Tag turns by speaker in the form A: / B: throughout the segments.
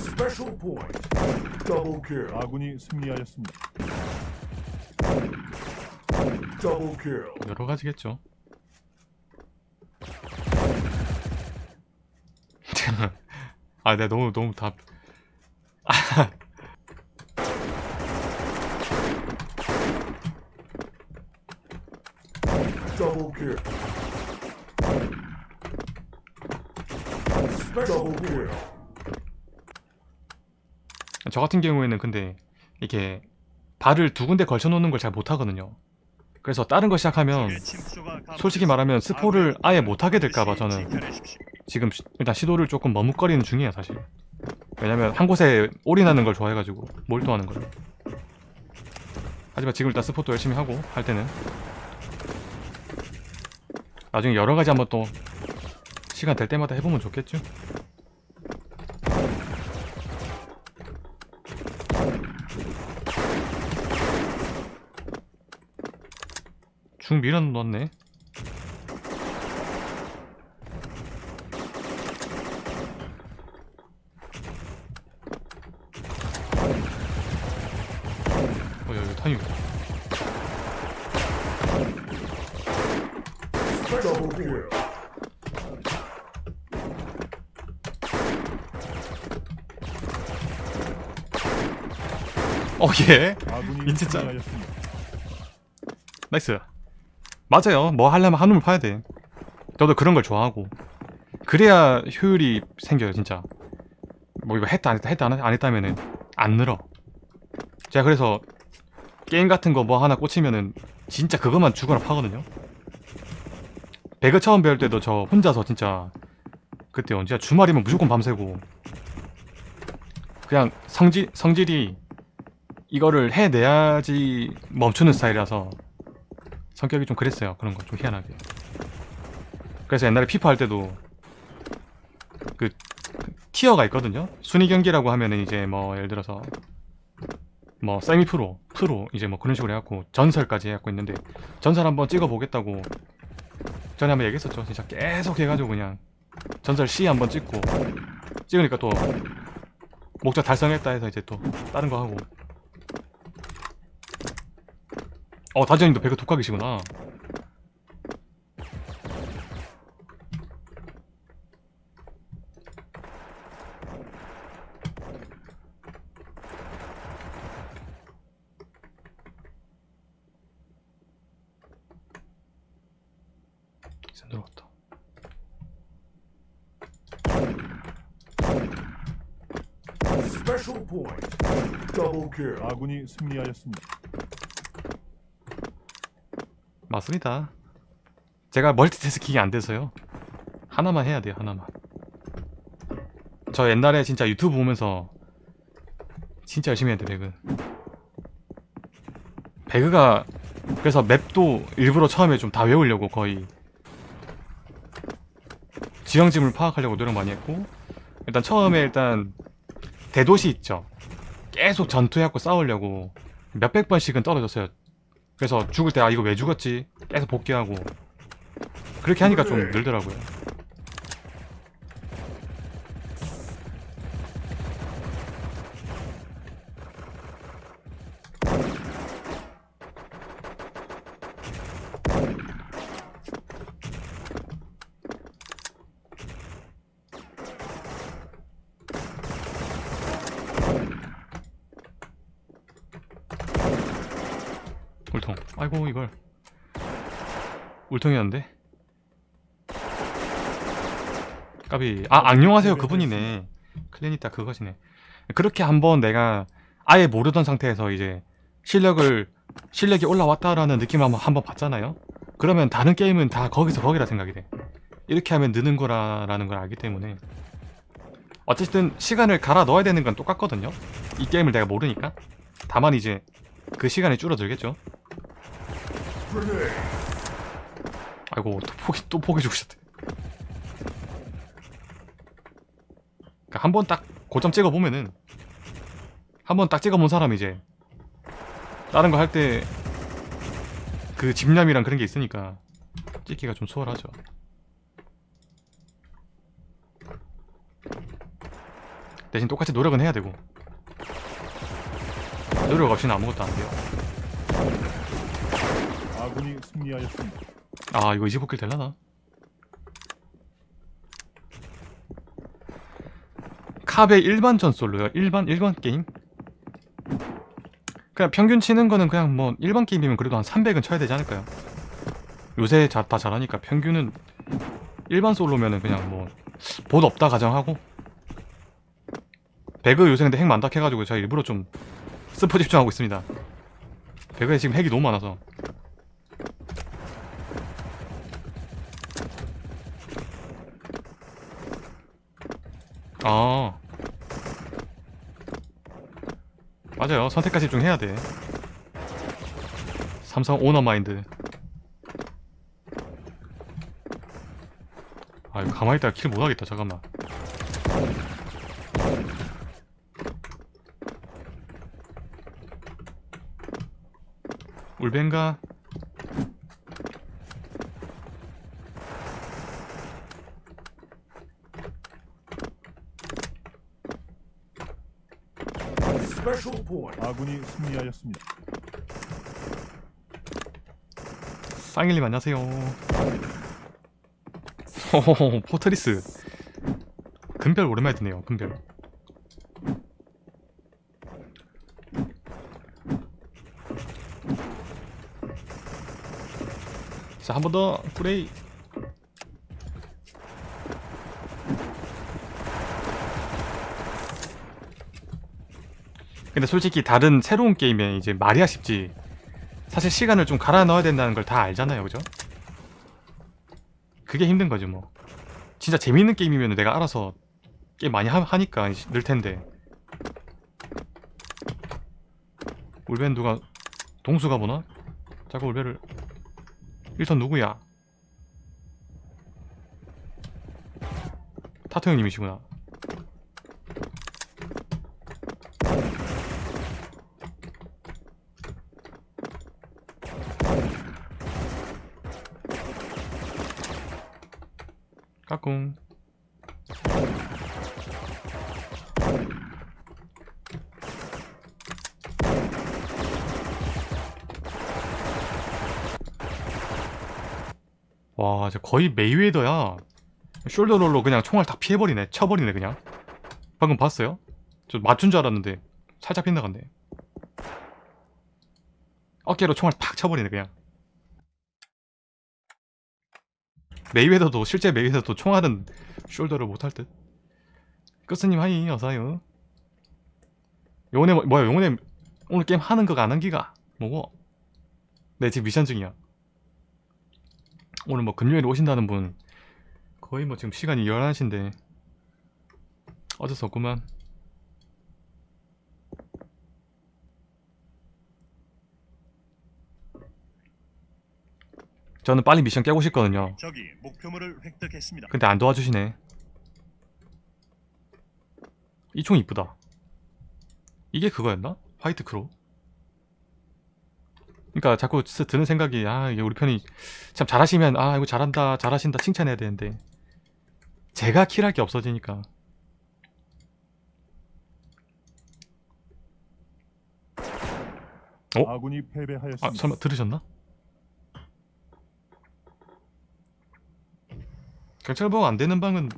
A: Special point. Double kill.
B: 아군이 승리하였습니다.
A: Double kill.
C: 여러 가지겠죠. 아, 내가 너무 너무 다
A: Double kill. Special kill.
C: 저 같은 경우에는 근데 이게 발을 두 군데 걸쳐 놓는 걸 잘 못하거든요. 그래서 다른 거 시작하면 솔직히 말하면 스포를 아예 못하게 될까봐 저는 지금 시- 일단 시도를 조금 머뭇거리는 중이에요 사실. 왜냐면 한 곳에 올인하는 걸 좋아해가지고 몰두하는 걸. 하지만 지금 일단 스포도 열심히 하고 할 때는 나중에 여러 가지 한번 또 시간 될 때마다 해보면 좋겠죠. 중 밀어 넣었네. 어, 여기 탄이
A: Double kill.
C: 어, 예.
B: 아군이
C: 인체짜. nice. 맞아요. 뭐 하려면 한 우물을 파야 돼. 저도 그런 걸 좋아하고. 그래야 효율이 생겨요, 진짜. 뭐 이거 했다 안 했다 했다 안 했다 안 했다면은 안 늘어. 제가 그래서 게임 같은 거 뭐 하나 꽂히면은 진짜 그것만 죽어라 파거든요. 배그 처음 배울 때도 저 혼자서 진짜 그때 언제야 주말이면 무조건 밤새고 그냥 성질 성질이 이거를 해내야지 멈추는 스타일이라서 성격이 좀 그랬어요. 그런 거 좀 희한하게. 그래서 옛날에 피파 할 때도 그, 그 티어가 있거든요. 순위 경기라고 하면은 이제 뭐 예를 들어서 뭐 세미 프로, 프로 이제 뭐 그런 식으로 해갖고 전설까지 해갖고 있는데 전설 한번 찍어보겠다고 전에 한번 얘기했었죠. 진짜 계속 해가지고 그냥 전설 C 한번 찍고 찍으니까 또 목적 달성했다 해서 이제 또 다른 거 하고 어 다지언님도 배그 독학이시구나 들어갔다.
B: 아군이 승리하였습니다.
C: 맞습니다. 제가 멀티태스킹이 안 돼서요. 하나만 해야 돼요 하나만. 저 옛날에 진짜 유튜브 보면서 진짜 열심히 했는데 배그. 배그가 그래서 맵도 일부러 처음에 좀 다 외우려고 거의. 지형짐을 파악하려고 노력 많이 했고 일단 처음에 일단 대도시 있죠. 계속 전투해갖고 싸우려고 몇백 번씩은 떨어졌어요 그래서 죽을 때 아 이거 왜 죽었지? 계속 복귀하고. 그렇게 하니까 좀 늘더라고요 울통 아이고 이걸. 울통이었는데? 까비. 아 안녕하세요 그분이네. 클레니타 그것이네. 그렇게 한번 내가 아예 모르던 상태에서 이제 실력을 실력이 올라왔다라는 느낌을 한번, 한번 봤잖아요? 그러면 다른 게임은 다 거기서 거기라 생각이 돼. 이렇게 하면 느는 거라는 걸 알기 때문에. 어쨌든 시간을 갈아 넣어야 되는 건 똑같거든요? 이 게임을 내가 모르니까. 다만 이제 그 시간이 줄어들겠죠. 아이고 또 포기 또 포기 죽으셨대. 그러니까 한 번 딱 고점 찍어 보면은 한 번 딱 찍어 본 사람 이제 다른 거 할 때 그 집념이랑 그런 게 있으니까 찍기가 좀 수월하죠. 대신 똑같이 노력은 해야 되고 노력 없이는 아무것도 안 돼요
B: 아군이 승리하였습니다.
C: 아 이거 25킬 될라나? 캅의 일반전 솔로요 일반 일반 게임 그냥 평균 치는 거는 그냥 뭐 일반 게임이면 그래도 한 300은 쳐야 되지 않을까요? 요새 자, 다 잘하니까 평균은 일반 솔로면은 그냥 뭐봇 없다 가정하고 배그 요새 근데 핵 많다 해가지고 제가 일부러 좀 스포 집중하고 있습니다 배그에 지금 핵이 너무 많아서 아. 맞아요. 선택까지 좀 해야 돼. 삼성 오너 마인드. 아 이거 가만히 있다가 킬 못하겠다. 잠깐만. 울벤가
B: 아군이 승리하였습니다.
C: 쌍일님 안녕하세요. 호호호 포트리스. 금별 오랜만에 듣네요 금별. 자 한 번 더 플레이 근데 솔직히 다른 새로운 게임에 이제 말이야 쉽지 사실 시간을 좀 갈아 넣어야 된다는 걸 다 알잖아요 그죠? 그게 힘든 거지 뭐 진짜 재밌는 게임이면 내가 알아서 게임 많이 하, 하니까 늘 텐데 울벤 누가 동수가 보나? 자꾸 울벤을 1턴 누구야? 타투 형님이시구나 까꿍. 와 이제 거의 메이웨더야. shoulder roll로 그냥 총알 다 피해버리네. 쳐버리네 그냥. 방금 봤어요? 저 맞춘 줄 알았는데 살짝 빗나갔네 어깨로 총알 팍 쳐버리네 그냥 메이웨더도 실제 메이웨더도 총알은 shoulder roll 못할 듯. 끝스님 hi 어서요. 영혼의 뭐- 뭐야 영혼의 오늘 게임 하는 거가 안 한 기가 뭐고? 네 지금 미션 중이야. 오늘 뭐 금요일에 오신다는 분 거의 뭐 지금 시간이 11시인데 어쩔 수 없구만. 저는 빨리 미션 깨고 싶거든요.
D: 적이 목표물을 획득했습니다.
C: 근데 안 도와주시네. 이 총 이쁘다. 이게 그거였나? White Crow? 그러니까 자꾸 스- 드는 생각이 아 이게 우리 편이 참 잘하시면 아 이거 잘한다 잘하신다 칭찬해야 되는데 제가 kill할 게 없어지니까 어?
B: 아군이 패배하였습니다.
C: 아 설마 들으셨나? 경찰복 안 되는 방은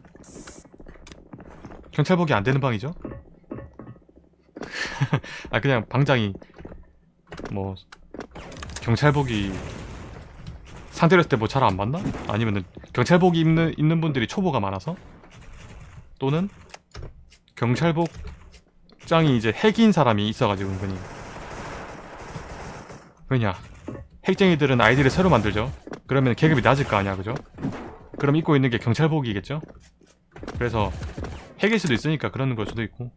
C: 경찰복이 안 되는 방이죠? 아 그냥 방장이 뭐 경찰복이 상대로 했을 때 뭐 잘 안 맞나? 아니면은 경찰복 입는 입는 분들이 초보가 많아서 또는 경찰복장이 이제 핵인 사람이 있어가지고 은근히 왜냐 핵쟁이들은 아이디를 새로 만들죠 그러면 계급이 낮을 거 아니야 그죠? 그럼 입고 있는 게 경찰복이겠죠? 그래서 핵일 수도 있으니까 그러는 걸 수도 있고.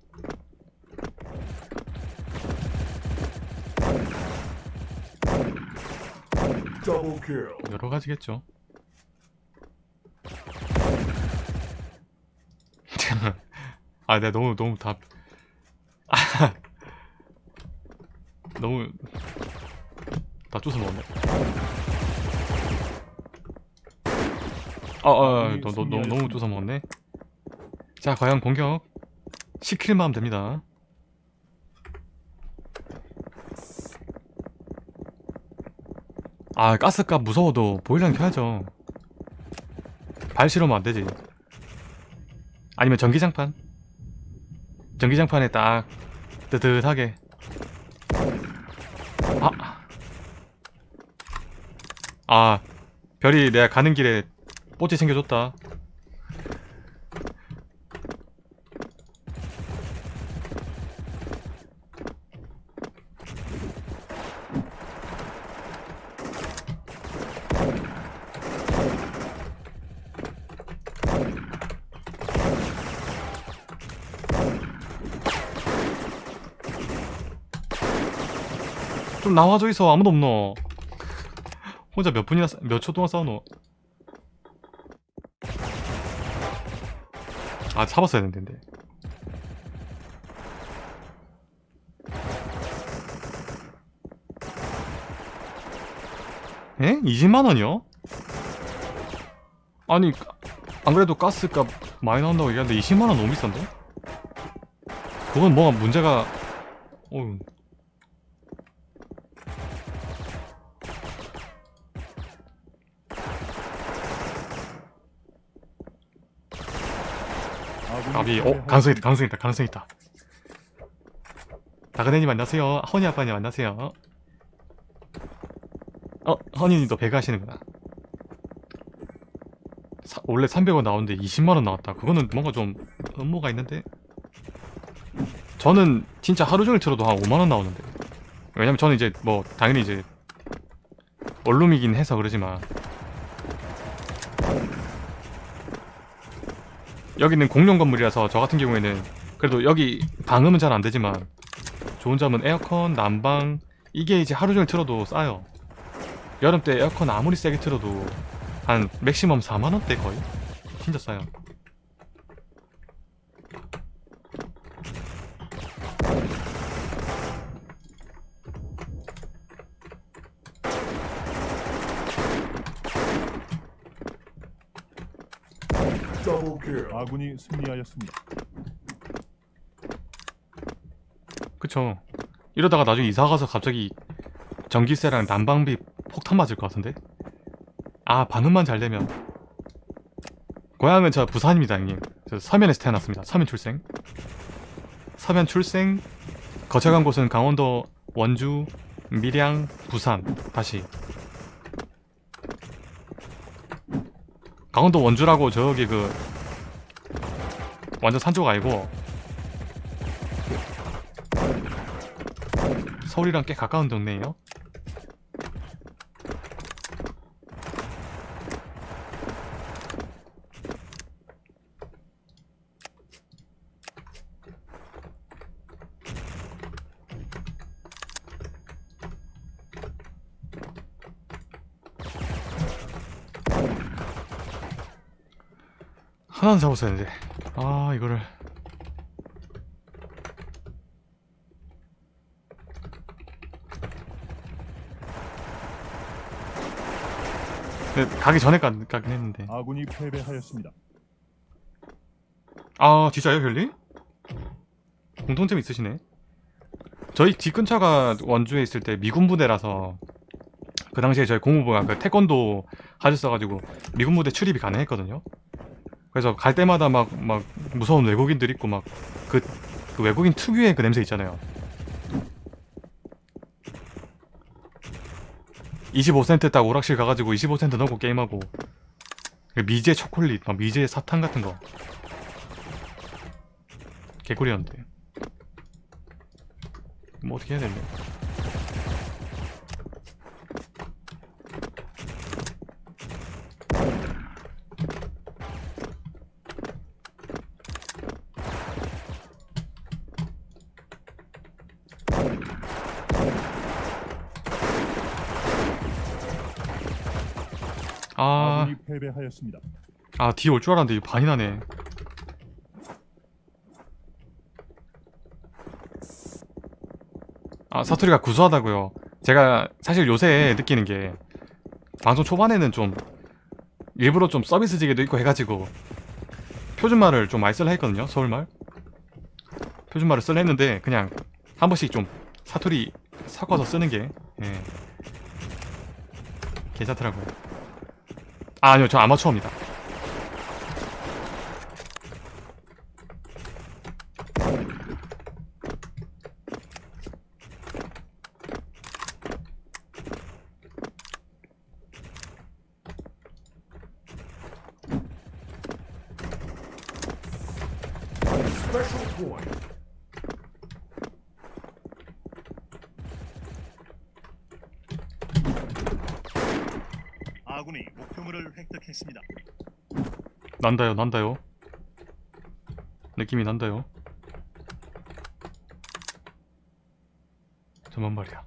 C: 여러 가지겠죠 아 내가 너무 너무 다 너무 다 쫓아 먹었네 아, 아, 아, 너, 너, 너무, 너무 쫓아 먹었네. 자, 과연 공격. 시킬만 하면 됩니다 아 가스값 무서워도 보일러는 켜야죠 발실하면 안되지 아니면 전기장판 전기장판에 딱 뜨뜻하게 아. 아 별이 내가 가는 길에 뽀찌 챙겨줬다. 좀 나와줘 있어. 아무도 없노. 혼자 몇 분이나 몇 초 동안 싸우노 아 잡았어야 했는데 에? 20만원이요? 아니 안 그래도 가스값 많이 나온다고 얘기하는데 20만원 너무 비싼데? 그건 뭐가 문제가 어휴 가비 어? 가능성 있다 가능성 있다 가능성 있다. 다그네님 안녕하세요. 허니 아빠님 안녕하세요. 어? 허니님도 배그 하시는구나. 사- 원래 300원 나오는데 20만원 나왔다. 그거는 뭔가 좀 음모가 있는데? 저는 진짜 하루 종일 틀어도 한 5만원 나오는데. 왜냐면 저는 이제 뭐 당연히 이제 원룸이긴 해서 그러지만 여기는 공룡 건물이라서 저 같은 경우에는 그래도 여기 방음은 잘 안되지만 좋은 점은 에어컨, 난방 이게 이제 하루 종일 틀어도 싸요. 여름 때 에어컨 아무리 세게 틀어도 한 맥시멈 4만원대 거의? 진짜 싸요
B: 아군이 승리하였습니다.
C: 그쵸. 이러다가 나중에 이사가서 갑자기 전기세랑 난방비 폭탄 맞을 것 같은데? 아 방음만 잘 되면. 고향은 저 부산입니다 형님. 저 서면에서 태어났습니다. 서면 출생. 서면 출생. 거쳐간 곳은 강원도 원주 밀양 부산. 다시. 강원도 원주라고 저기 그 완전 산쪽 아니고 서울이랑 꽤 가까운 동네예요. 하나는 잡았어야 했는데 아 이거를 근데 가기 전에 가, 가긴 했는데
B: 아군이 패배하였습니다.
C: 아 진짜요 별리? 공통점 있으시네 저희 집 근처가 원주에 있을 때 미군 부대라서 그 당시에 저희 공무부가 그 태권도 하셨어가지고 미군 부대 출입이 가능했거든요 그래서 갈 때마다 막 막 무서운 외국인들 있고 막 그 그 외국인 특유의 그 냄새 있잖아요. 25센트 딱 오락실 가가지고 25센트 넣고 게임하고 그 미제 초콜릿 막 미제 사탕 같은 거. 개꿀이었는데. 뭐 어떻게 해야 되냐 아,
B: 아군이 패배하였습니다.
C: 아 뒤에 올 줄 알았는데 이거 반이 나네 아 사투리가 구수하다고요 제가 사실 요새 느끼는 게 방송 초반에는 좀 일부러 좀 서비스직에도 있고 해가지고 표준말을 좀 많이 쓰려 했거든요 서울말 표준말을 쓸려 했는데 그냥 한 번씩 좀 사투리 섞어서 쓰는 게 예. 괜찮더라고요. 아, 아니요, 저 아마추어입니다.
A: Special point.
D: 아군이 목표물을 획득했습니다.
C: 난다요, 난다요. 느낌이 난다요. 저만 말이야.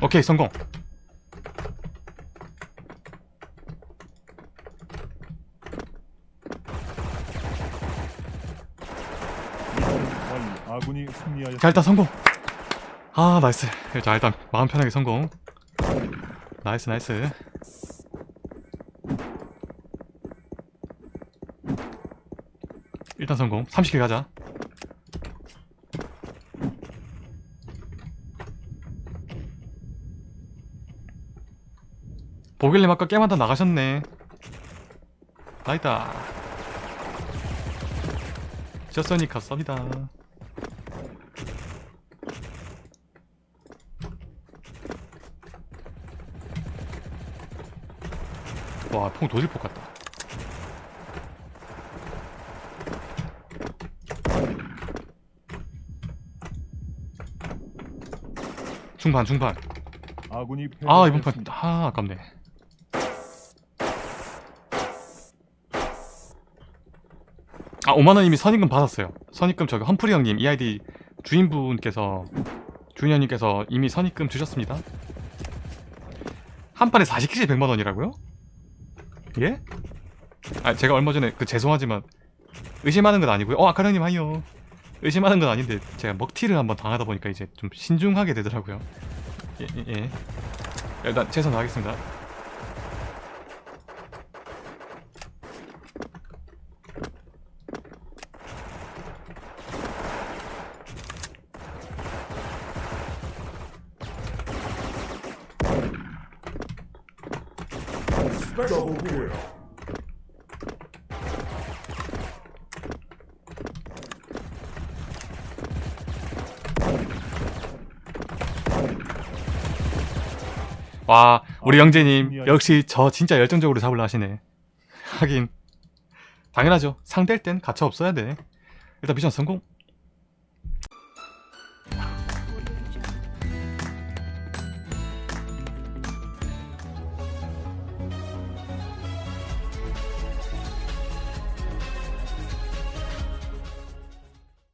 C: 오케이, 성공.
B: 아군이 승리하였습니다.
C: 자, 일단 성공. 아, nice. 자, 일단 마음 편하게 성공. nice, nice. 일단 성공. 30kill 가자. 보길래 아까 게임한다 나가셨네. 나이다. 졌으니까 썹니다. 와, 통 도질폭 같다. 중반, 중반.
B: 아군이
C: 아, 이번 판. 아, 아깝네. 아, 5만원 이미 선입금 받았어요. 선입금 저기 험프리 형님, 이 아이디 주인분께서, 주인 형님께서 이미 선입금 주셨습니다. 한 판에 40킬에 100만원이라고요? 예? 아, 제가 얼마 전에, 그, 죄송하지만, 의심하는 건 아니고요. 어, 아카랑님 하이요. 의심하는 건 아닌데, 제가 먹튀를 한번 당하다 보니까 이제 좀 신중하게 되더라고요. 예, 예, 예. 일단 최선 다하겠습니다.
A: Double kill.
C: 와, 우리
B: 아,
C: 영재님
B: 승리하였-
C: 역시 저 진짜 열정적으로 잡으려 하시네. 하긴 당연하죠. 상대일 땐 가차 없어야 돼. 일단 미션 성공.